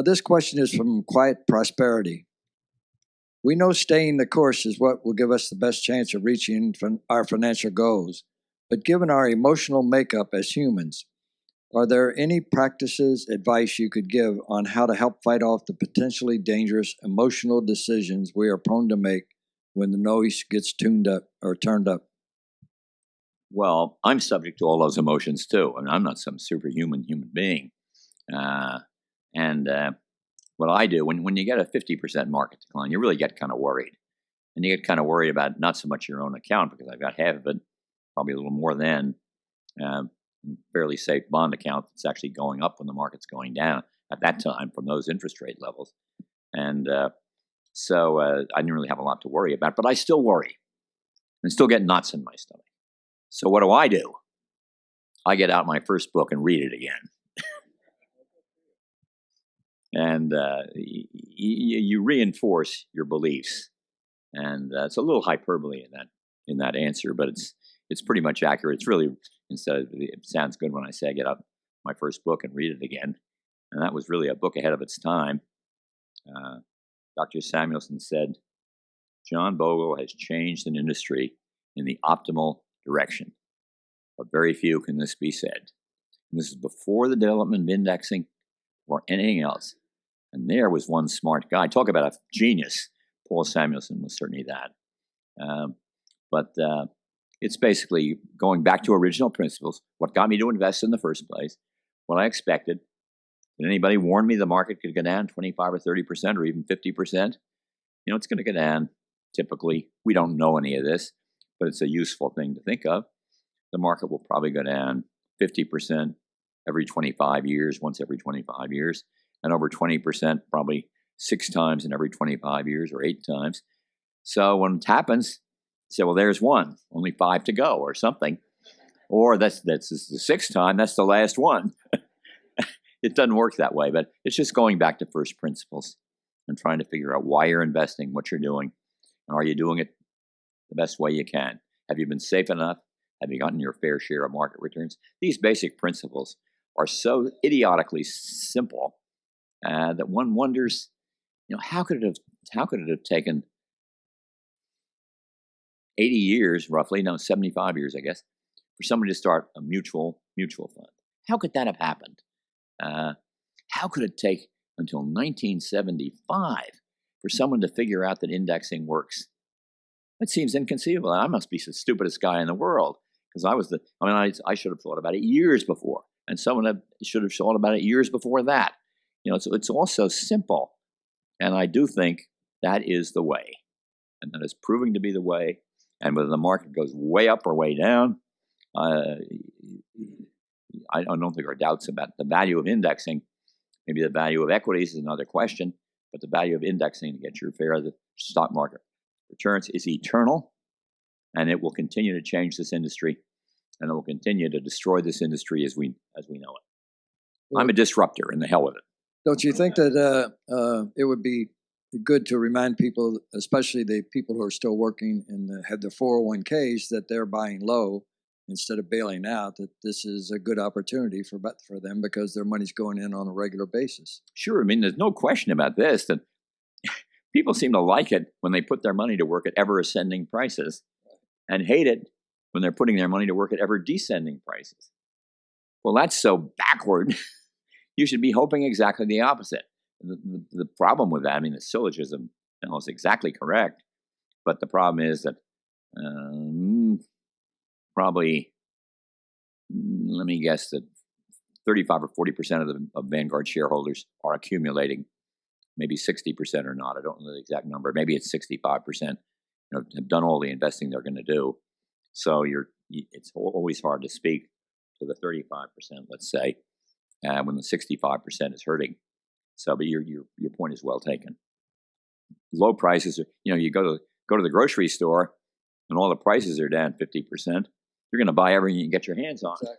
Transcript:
This question is from Quiet Prosperity. We know staying the course is what will give us the best chance of reaching our financial goals, but given our emotional makeup as humans, are there any practices, advice you could give on how to help fight off the potentially dangerous emotional decisions we are prone to make when the noise gets tuned up or turned up? Well, I'm subject to all those emotions too. I mean, I'm not some superhuman human being. Uh, and uh, what I do when when you get a 50% market decline, you really get kind of worried, and you get kind of worried about not so much your own account because I've got half of it, probably a little more than uh, fairly safe bond account that's actually going up when the market's going down at that time from those interest rate levels, and uh, so uh, I didn't really have a lot to worry about, but I still worry and still get knots in my stomach. So what do I do? I get out my first book and read it again and uh, y- y- you reinforce your beliefs. And uh, it's a little hyperbole in that in that answer, but it's it's pretty much accurate. It's really instead of, it sounds good when I say I get up my first book and read it again, and that was really a book ahead of its time. Uh, Dr. Samuelson said, John Bogle has changed an industry in the optimal direction. But very few can this be said. And this is before the development of indexing or anything else. And there was one smart guy. Talk about a genius. Paul Samuelson was certainly that. Um, but uh, it's basically going back to original principles. What got me to invest in the first place? What I expected. Did anybody warn me the market could go down 25 or 30 percent or even 50 percent? You know, it's going to go down. Typically, we don't know any of this, but it's a useful thing to think of. The market will probably go down 50 percent every 25 years, once every 25 years and over 20%, probably six times in every 25 years or eight times. So when it happens, say, well, there's one, only five to go or something. Or that's, that's the sixth time, that's the last one. it doesn't work that way, but it's just going back to first principles and trying to figure out why you're investing, what you're doing, and are you doing it the best way you can? Have you been safe enough? Have you gotten your fair share of market returns? These basic principles are so idiotically simple uh, that one wonders, you know, how could it have how could it have taken 80 years, roughly, no, 75 years, I guess, for somebody to start a mutual mutual fund? How could that have happened? Uh, how could it take until 1975 for someone to figure out that indexing works? It seems inconceivable. I must be the stupidest guy in the world because I was the. I mean, I, I should have thought about it years before, and someone should have thought about it years before that. You know, it's, it's all so simple. And I do think that is the way. And that is proving to be the way. And whether the market goes way up or way down, uh, I don't think there are doubts about the value of indexing. Maybe the value of equities is another question, but the value of indexing to get your fair of the stock market returns is eternal, and it will continue to change this industry, and it will continue to destroy this industry as we as we know it. I'm a disruptor, and the hell with it. Don't you think that uh, uh, it would be good to remind people, especially the people who are still working and have their 401ks, that they're buying low instead of bailing out, that this is a good opportunity for, for them because their money's going in on a regular basis? Sure. I mean, there's no question about this that people seem to like it when they put their money to work at ever ascending prices and hate it when they're putting their money to work at ever descending prices. Well, that's so backward. you should be hoping exactly the opposite. The, the, the problem with that, I mean, the syllogism is exactly correct, but the problem is that um, probably, mm, let me guess that 35 or 40 percent of the of Vanguard shareholders are accumulating. Maybe 60 percent or not. I don't know the exact number. Maybe it's 65 percent. You know, have done all the investing they're going to do. So you're, it's always hard to speak to the 35 percent, let's say, uh, when the 65% is hurting. So, but your, your, your point is well taken. Low prices are, you know, you go to, go to the grocery store and all the prices are down 50%. You're going to buy everything you can get your hands on. Exactly.